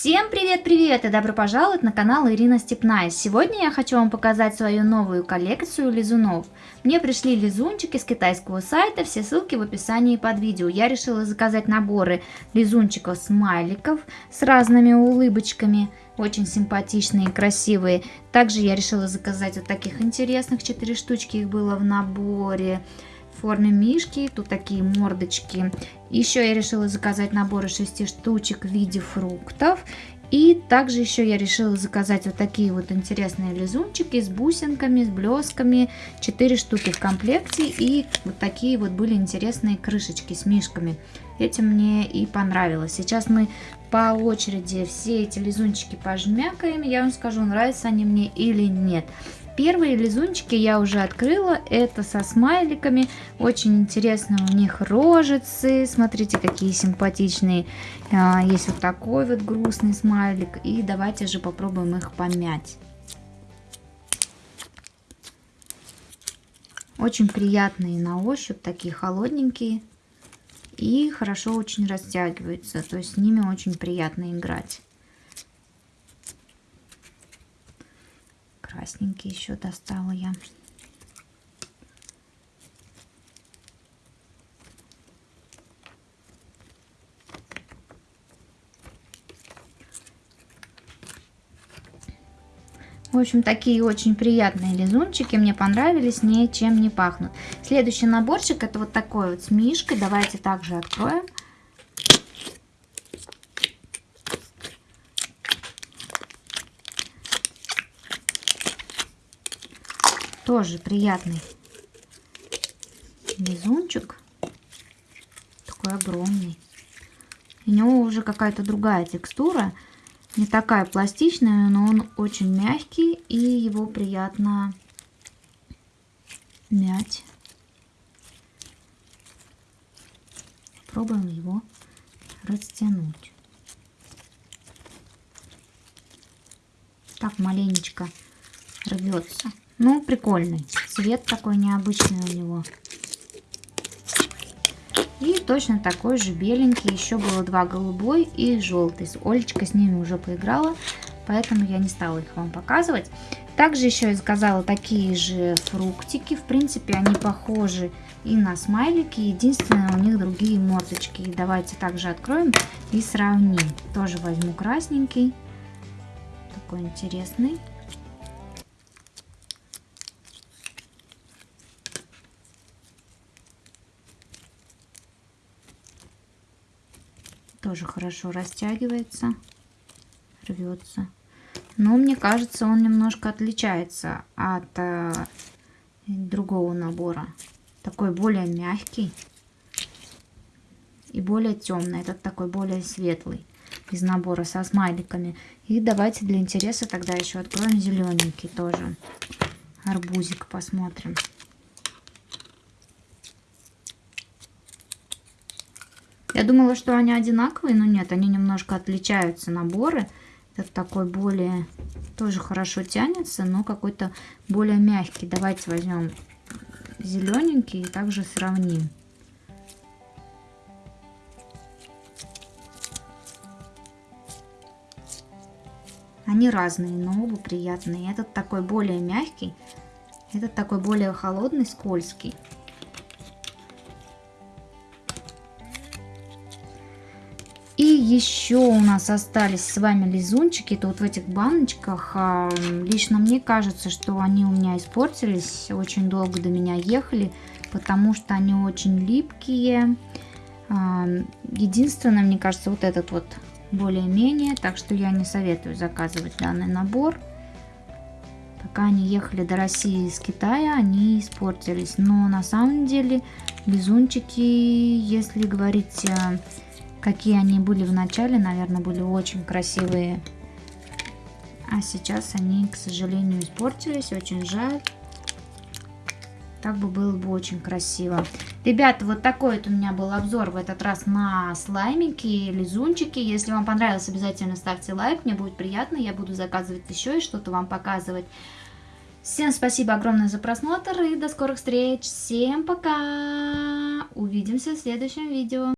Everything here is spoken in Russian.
Всем привет-привет и добро пожаловать на канал Ирина Степная. Сегодня я хочу вам показать свою новую коллекцию лизунов. Мне пришли лизунчики с китайского сайта, все ссылки в описании под видео. Я решила заказать наборы лизунчиков-смайликов с разными улыбочками, очень симпатичные и красивые. Также я решила заказать вот таких интересных, 4 штучки их было в наборе в форме мишки. Тут такие мордочки. Еще я решила заказать наборы 6 штучек в виде фруктов. И также еще я решила заказать вот такие вот интересные лизунчики с бусинками, с блесками. 4 штуки в комплекте. И вот такие вот были интересные крышечки с мишками. Этим мне и понравилось. Сейчас мы по очереди все эти лизунчики пожмякаем. Я вам скажу, нравятся они мне или нет. Первые лизунчики я уже открыла, это со смайликами, очень интересно у них рожицы, смотрите какие симпатичные, а, есть вот такой вот грустный смайлик, и давайте же попробуем их помять. Очень приятные на ощупь, такие холодненькие и хорошо очень растягиваются, то есть с ними очень приятно играть. красненький еще достала я. В общем, такие очень приятные лизунчики. Мне понравились, ничем не пахнут. Следующий наборчик это вот такой вот с мишкой. Давайте также откроем. Тоже приятный лизунчик. Такой огромный. У него уже какая-то другая текстура. Не такая пластичная, но он очень мягкий. И его приятно мять. Пробуем его растянуть. Так маленечко рвется. Ну, прикольный. Цвет такой необычный у него. И точно такой же беленький. Еще было два голубой и желтый. Олечка с ними уже поиграла, поэтому я не стала их вам показывать. Также еще я заказала такие же фруктики. В принципе, они похожи и на смайлики. Единственное, у них другие мордочки. Давайте также откроем и сравним. Тоже возьму красненький. Такой интересный. Тоже хорошо растягивается, рвется. Но мне кажется, он немножко отличается от э, другого набора. Такой более мягкий и более темный. Этот такой более светлый из набора со смайликами. И давайте для интереса тогда еще откроем зелененький тоже. Арбузик посмотрим. Я думала, что они одинаковые, но нет, они немножко отличаются наборы. Это такой более, тоже хорошо тянется, но какой-то более мягкий. Давайте возьмем зелененький и также сравним. Они разные, но оба приятные. Этот такой более мягкий, этот такой более холодный, скользкий. Еще у нас остались с вами лизунчики. Это вот в этих баночках. А, лично мне кажется, что они у меня испортились. Очень долго до меня ехали, потому что они очень липкие. А, единственное, мне кажется, вот этот вот более-менее. Так что я не советую заказывать данный набор. Пока они ехали до России из Китая, они испортились. Но на самом деле лизунчики, если говорить а, Какие они были в начале, наверное, были очень красивые. А сейчас они, к сожалению, испортились. Очень жаль. Так бы было бы очень красиво. Ребята, вот такой вот у меня был обзор в этот раз на слаймики, лизунчики. Если вам понравилось, обязательно ставьте лайк. Мне будет приятно. Я буду заказывать еще и что-то вам показывать. Всем спасибо огромное за просмотр и до скорых встреч. Всем пока. Увидимся в следующем видео.